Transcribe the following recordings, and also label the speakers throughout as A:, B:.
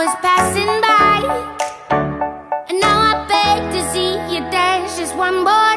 A: was passing by. And now I beg to see you. Dance just one more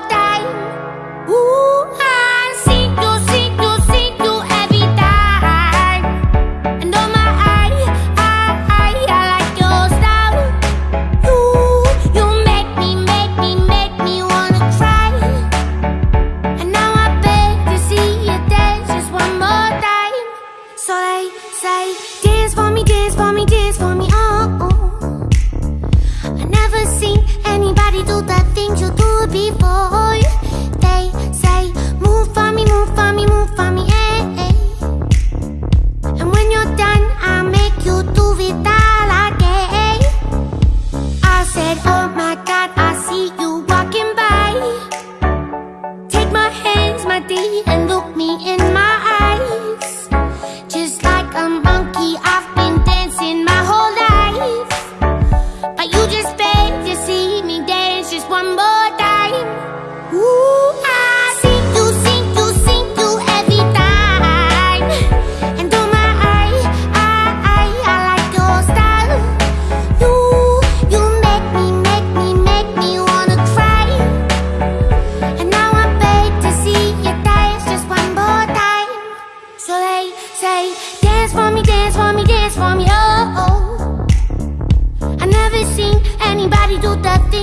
A: monkey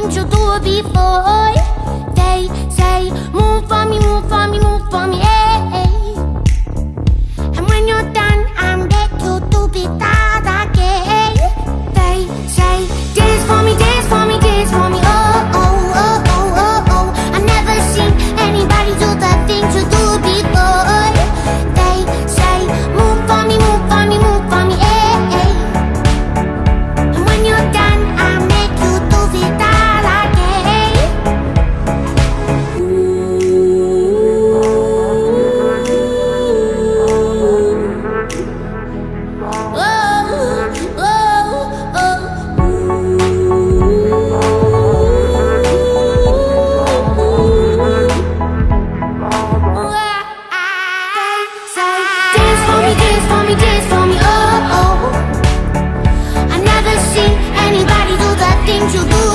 A: nothing to do before they say move 就不？